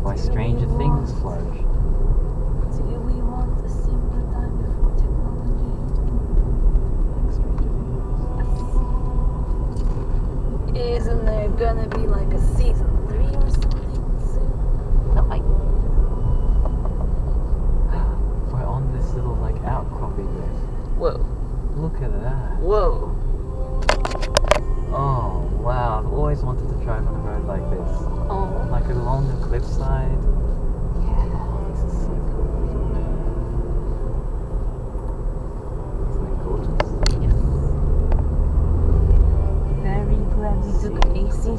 why Stranger Things want- flourish. Do we want a simpler time before technology? Like Stranger Things. Isn't there gonna be like a season three or something soon? No, I. We're on this little like outcropping there. Whoa, Look at that. whoa. Oh wow! I've always wanted to drive on a road like this, Oh, like along yeah. This is so cool. Isn't it gorgeous? Yes. Very glad we took a season twice.